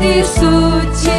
的素净。